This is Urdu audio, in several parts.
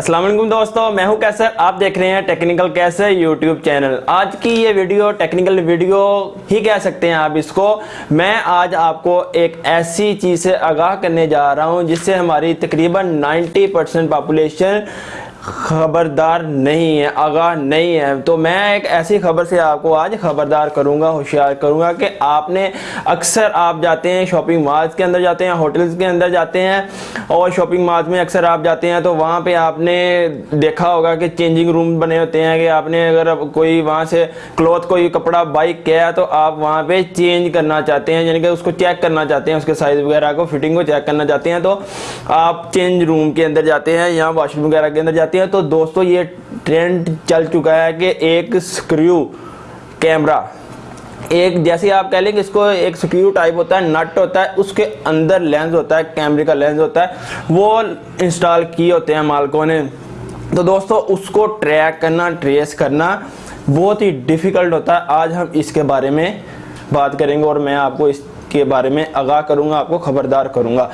السلام علیکم دوستو، میں ہوں کیسر، آپ دیکھ رہے ہیں ٹیکنیکل کیسر یوٹیوب چینل آج کی یہ ویڈیو ٹیکنیکل ویڈیو ہی کہہ سکتے ہیں آپ اس کو۔ میں آج آپ کو ایک ایسی چیز سے آگاہ کرنے جا رہا ہوں جس سے ہماری تقریباً نائنٹی پرسنٹ پاپولیشن خبردار نہیں ہے آگاہ نہیں ہے تو میں ایک ایسی خبر سے آپ کو آج خبردار کروں گا، ہوشیار کروں گا کہ آپ نے اکثر آپ جاتے ہیں شاپنگ مالز کے اندر جاتے ہیں، ہوٹلز کے اندر جاتے ہیں اور شاپنگ مالز میں اکثر آپ جاتے ہیں تو وہاں پہ آپ نے دیکھا ہوگا کہ چینجنگ روم بنے ہوتے ہیں کہ آپ نے اگر کوئی وہاں سے کلوتھ، کوئی کپڑا بائک کیا ہے تو آپ وہاں پہ چینج کرنا چاہتے ہیں یعنی کہ اس کو چیک کرنا چاہتے ہیں، اس کے سائز وغیرہ کو، فٹنگ کو چیک کرنا چاہتے ہیں۔ تو آپ چینج روم کے اندر جاتے ہیں یا واش روم وغیرہ کے اندر جاتے ہیں تو دوستو یہ ٹرینڈ چل چکا ہے کہ ایک سکریو کیمرہ ایک جیسے آپ کہہ لیں کہ اس کو ایک سکریو ٹائپ ہوتا ہے نٹ ہوتا ہے، اس کے اندر لینز ہوتا ہے کیمرے کا لینز ہوتا ہے، وہ انسٹال کیے ہوتے ہیں مالکوں نے۔ تو دوستو اس کو ٹریک کرنا ٹریس کرنا بہت ہی ڈیفیکلٹ ہوتا ہے۔ آج ہم اس کے بارے میں بات کریں گے اور میں آپ کو اس کے بارے میں آگاہ کروں گا، آپ کو خبردار کروں گا۔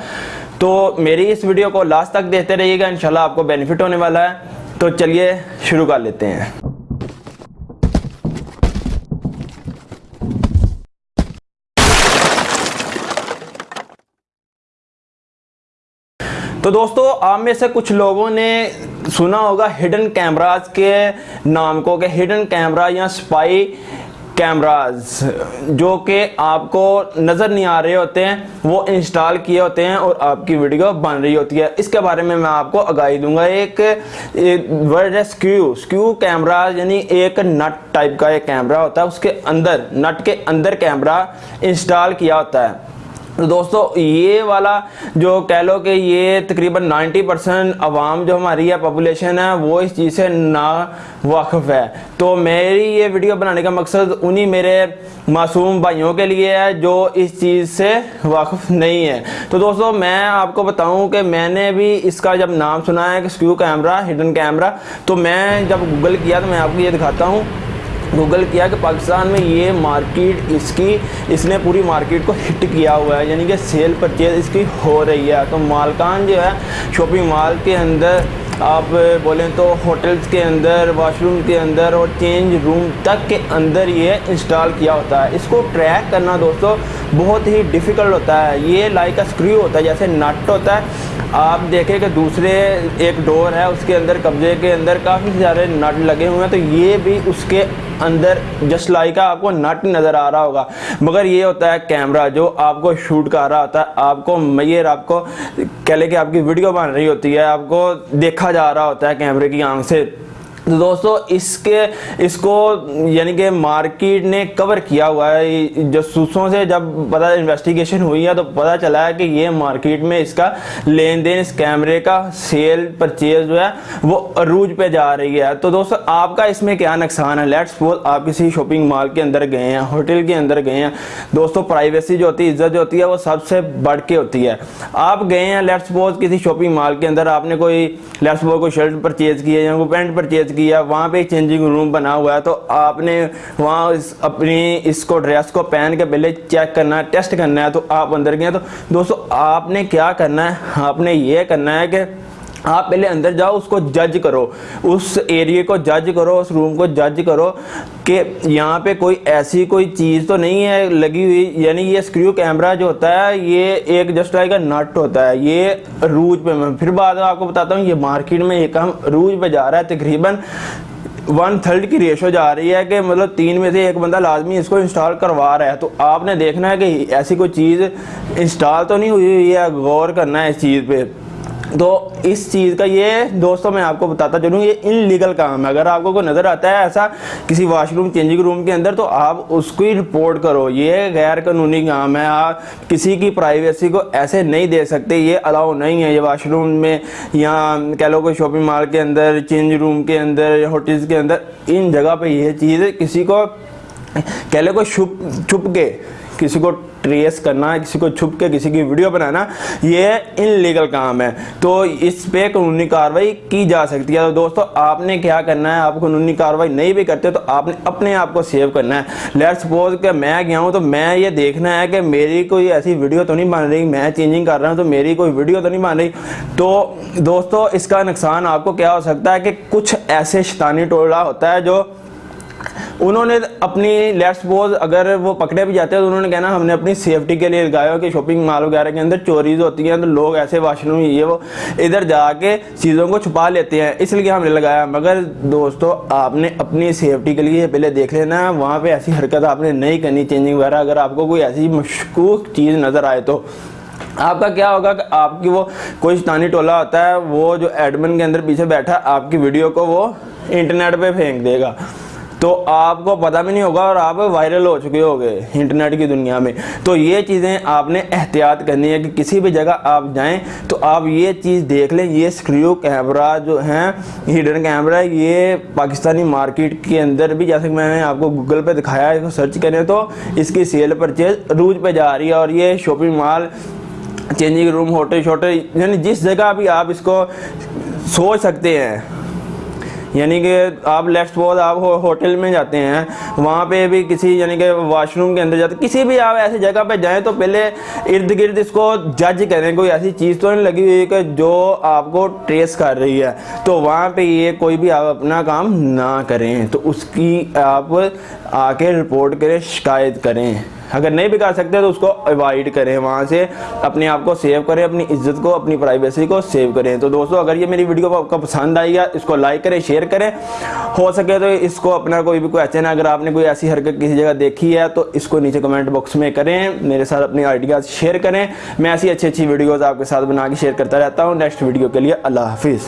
تو میری اس ویڈیو کو لاسٹ تک دیکھتے رہیے گا، انشاءاللہ آپ کو بینیفٹ ہونے والا ہے۔ تو چلیے، شروع کر لیتے ہیں۔ تو دوستو، آپ میں سے کچھ لوگوں نے سنا ہوگا ہڈن کیمراز کے نام کو، کہ ہڈن کیمرہ یا سپائی کیمراز، جو کہ آپ کو نظر نہیں آ رہے ہوتے ہیں، وہ انسٹال کیے ہوتے ہیں اور آپ کی ویڈیو بن رہی ہوتی ہے۔ اس کے بارے میں میں آپ کو آگاہی دوں گا۔ ایک ورڈ ہے سکیو سکیو کیمرہ یعنی ایک نٹ ٹائپ کا ایک کیمرہ ہوتا ہے۔ اس کے اندر، نٹ کے اندر کیمرہ انسٹال کیا ہوتا ہے۔ دوستو، یہ والا جو کہہ لو کہ یہ تقریباً نائنٹی پرسنٹ عوام جو ہماری ہے پاپولیشن ہے، وہ اس چیز سے نا واقف ہے۔ تو میری یہ ویڈیو بنانے کا مقصد انہی میرے معصوم بھائیوں کے لیے ہے جو اس چیز سے واقف نہیں ہے تو دوستو، میں آپ کو بتاؤں کہ میں نے بھی اس کا جب نام سنا ہے کہ سکیو کیمرہ ہڈن کیمرہ تو میں جب گوگل کیا تو میں آپ کو یہ دکھاتا ہوں۔ گوگل کیا کہ پاکستان میں یہ مارکیٹ اس کی اس نے پوری مارکیٹ کو ہٹ کیا ہوا ہے یعنی کہ سیل پرچیز اس کی ہو رہی ہے۔ تو مالکان جو ہے شاپنگ مال کے اندر، آپ بولیں تو ہوٹلز کے اندر واش روم کے اندر اور چینج روم تک کے اندر یہ انسٹال کیا ہوتا ہے۔ اس کو ٹریک کرنا دوستو، بہت ہی ڈیفیکلٹ ہوتا ہے۔ یہ لائک اسکریو ہوتا ہے، جیسے نٹ ہوتا ہے۔ آپ دیکھیں کہ دوسرے ایک ڈور ہے، اس کے اندر قبضے کے اندر کافی سارے نٹ لگے ہوئے ہیں، تو یہ بھی اس کے اندر جسٹ لائک آپ کو نٹ نظر آ رہا ہوگا۔ مگر یہ ہوتا ہے کیمرہ جو آپ کو شوٹ کر رہا ہوتا ہے۔ آپ کو میئر آپ کو کہہ لے کہ آپ کی ویڈیو بن رہی ہوتی ہے، آپ کو دیکھا جا رہا ہوتا ہے کیمرے کی آنکھ سے۔ دوستو، اس کے، اس کو یعنی کہ مارکیٹ نے کور کیا ہوا ہے۔ جسوسوں سے جب پتہ انویسٹیگیشن ہوئی ہے تو پتہ چلا ہے کہ یہ مارکیٹ میں اس کا لین دین، اس کیمرے کا سیل پرچیز جو ہے، وہ عروج پہ جا رہی ہے۔ تو دوستو، آپ کا اس میں کیا نقصان ہے؟ لیٹ سپوز آپ کسی شاپنگ مال کے اندر گئے ہیں ہوٹل کے اندر گئے ہیں۔ دوستو پرائیویسی جو ہوتی ہے عزت جو ہوتی ہے، وہ سب سے بڑھ کے ہوتی ہے۔ آپ گئے ہیں لیٹ سپوز کسی شاپنگ مال کے اندر، آپ نے کوئی لیٹ سپوز کوئی شرٹ پرچیز کی ہے یا کوئی پینٹ پرچیز کیا، وہاں پہ چینجنگ روم بنا ہوا ہے، تو آپ نے وہاں اپنی اس کو ڈریس کو پہن کے پہلے چیک کرنا ہے ٹیسٹ کرنا ہے، تو آپ اندر گئے تو دوستو، آپ نے کیا کرنا ہے؟ آپ نے یہ کرنا ہے کہ آپ پہلے اندر جاؤ، اس کو جج کرو۔ اس ایریے کو جج کرو، اس روم کو جج کرو کہ یہاں پہ کوئی ایسی کوئی چیز تو نہیں ہے لگی ہوئی۔ یعنی یہ سکریو کیمرہ جو ہوتا ہے، یہ ایک جسٹ لائک کا نٹ ہوتا ہے۔ یہ روج پہ میں پھر بعد آپ کو بتاتا ہوں، یہ مارکیٹ میں ایک ہم روج پہ جا رہا ہے، تقریباً ون تھرڈ کی ریشو جا رہی ہے کہ مطلب تین میں سے ایک بندہ لازمی اس کو انسٹال کروا رہا ہے۔ تو آپ نے دیکھنا ہے کہ ایسی کوئی چیز انسٹال تو نہیں ہوئی ہوئی ہے، غور کرنا ہے اس چیز پہ۔ تو اس چیز کا یہ دوستوں میں آپ کو بتاتا چلوں، یہ ان لیگل کام ہے۔ اگر آپ کو کوئی نظر آتا ہے ایسا کسی واش روم چینجنگ روم کے اندر، تو آپ اس کو ہی رپورٹ کرو۔ یہ غیر قانونی کام ہے۔ آپ کسی کی پرائیویسی کو ایسے نہیں دے سکتے۔ یہ الاؤ نہیں ہے۔ یہ واش روم میں یا کہہ لو کوئی شاپنگ مال کے اندر چینج روم کے اندر یا ہوٹلز کے اندر، ان جگہ پہ یہ چیز کسی کو کہہ لو کوئی چھپ چھپ کے کسی کو ٹریس کرنا، کسی کو چھپ کے کسی کی ویڈیو بنانا، یہ ان لیگل کام ہے۔ تو اس پہ قانونی کاروائی کی جا سکتی ہے۔ تو دوستو، آپ نے کیا کرنا ہے؟ آپ قانونی کاروائی نہیں بھی کرتے تو آپ نے اپنے آپ کو سیو کرنا ہے۔ لیٹ سپوز کہ میں گیا ہوں تو میں یہ دیکھنا ہے کہ میری کوئی ایسی ویڈیو تو نہیں بن رہی۔ میں چینجنگ کر رہا ہوں تو میری کوئی ویڈیو تو نہیں بن رہی۔ تو دوستو، اس کا نقصان آپ کو کیا ہو سکتا ہے کہ کچھ ایسے شیطانی ٹولہ ہوتا ہے جو انہوں نے اپنی لیٹ سپوز اگر وہ پکڑے بھی جاتے ہیں تو انہوں نے کہنا ہم نے اپنی سیفٹی کے لیے لگایا ہو کہ شاپنگ مال وغیرہ کے اندر چوریز ہوتی ہیں تو لوگ ایسے واش روم یہ وہ ادھر جا کے چیزوں کو چھپا لیتے ہیں۔ اس لیے ہم نے لگایا۔ مگر دوستو، آپ نے اپنی سیفٹی کے لیے پہلے دیکھ لینا۔ وہاں پہ ایسی حرکت آپ نے نہیں کرنی۔ چینجنگ وغیرہ اگر آپ کو کوئی ایسی مشکوک چیز نظر آئے تو۔ آپ کا کیا ہوگا کہ آپ کی وہ کوئی شیطانی ٹولہ ہوتا ہے، وہ جو ایڈمن کے اندر پیچھے بیٹھا، آپ کی ویڈیو کو وہ انٹرنیٹ پہ پھینک دے گا۔ تو آپ کو پتہ بھی نہیں ہوگا اور آپ وائرل ہو چکے ہوگے انٹرنیٹ کی دنیا میں۔ تو یہ چیزیں آپ نے احتیاط کرنی ہے کہ کسی بھی جگہ آپ جائیں تو آپ یہ چیز دیکھ لیں۔ یہ سکریو کیمرہ جو ہیں ہیڈن کیمرہ یہ پاکستانی مارکیٹ کے اندر بھی، جیسے کہ میں نے آپ کو گوگل پہ دکھایا ہے سرچ کریں تو اس کی سیل پرچیز روج پہ جا رہی ہے اور یہ shopping mall changing room hotel شوٹل یعنی جس جگہ بھی آپ اس کو سوچ سکتے ہیں۔ یعنی کہ آپ لیفٹ سپوز آپ ہوٹل میں جاتے ہیں، وہاں پہ بھی کسی یعنی کہ واش روم کے اندر جاتے کسی بھی آپ ایسی جگہ پہ جائیں تو پہلے ارد گرد اس کو جج کریں۔ کوئی ایسی چیز تو نہیں لگی ہوئی کہ جو آپ کو ٹریس کر رہی ہے۔ تو وہاں پہ یہ کوئی بھی آپ اپنا کام نہ کریں۔ تو اس کی آپ آ کے رپورٹ کریں، شکایت کریں۔ اگر نہیں بھی کر سکتے تو اس کو اوائڈ کریں، وہاں سے اپنے آپ کو سیو کریں، اپنی عزت کو، اپنی پرائیویسی کو سیو کریں۔ تو دوستو، اگر یہ میری ویڈیو آپ کو پسند آئی ہے، اس کو لائک کریں شیئر کریں۔ ہو سکے تو اس کو اپنا کوئی بھی کوئی ایسے نا اگر آپ نے کوئی ایسی حرکت کسی جگہ دیکھی ہے، تو اس کو نیچے کمنٹ باکس میں کریں۔ میرے ساتھ اپنی آئیڈیاز شیئر کریں۔ میں ایسی اچھی اچھی ویڈیوز آپ کے ساتھ بنا کے شیئر کرتا رہتا ہوں۔ نیکسٹ ویڈیو کے لیے اللہ حافظ۔